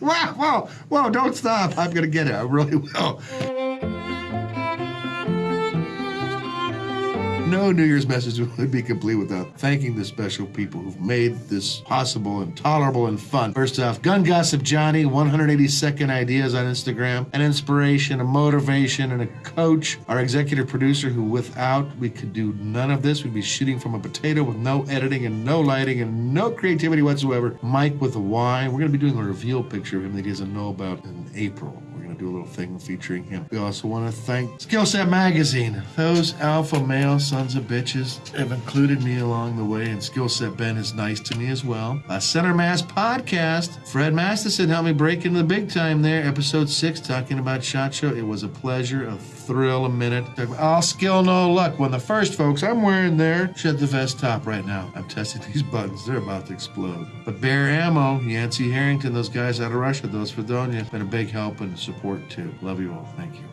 Wow, whoa, whoa, don't stop. I'm going to get it. I really will. No New Year's message would be complete without thanking the special people who've made this possible and tolerable and fun. First off, Gun Gossip Johnny, 180 second ideas on Instagram, an inspiration, a motivation, and a coach. Our executive producer, who without we could do none of this, we'd be shooting from a potato with no editing and no lighting and no creativity whatsoever. Mike with a Y. We're going to be doing a reveal picture of him that he doesn't know about in April do a little thing featuring him. We also want to thank Skillset Magazine. Those alpha male sons of bitches have included me along the way, and Skillset Ben is nice to me as well. A Center Mass podcast. Fred Masterson helped me break into the big time there. Episode six, talking about Shot Show. It was a pleasure, a thrill, a minute. All skill, no luck. When the first folks I'm wearing there, shed the vest top right now. I'm testing these buttons. They're about to explode. But Bear Ammo, Yancey Harrington, those guys out of Russia, those Fredonia, been a big help and support too. Love you all. Thank you.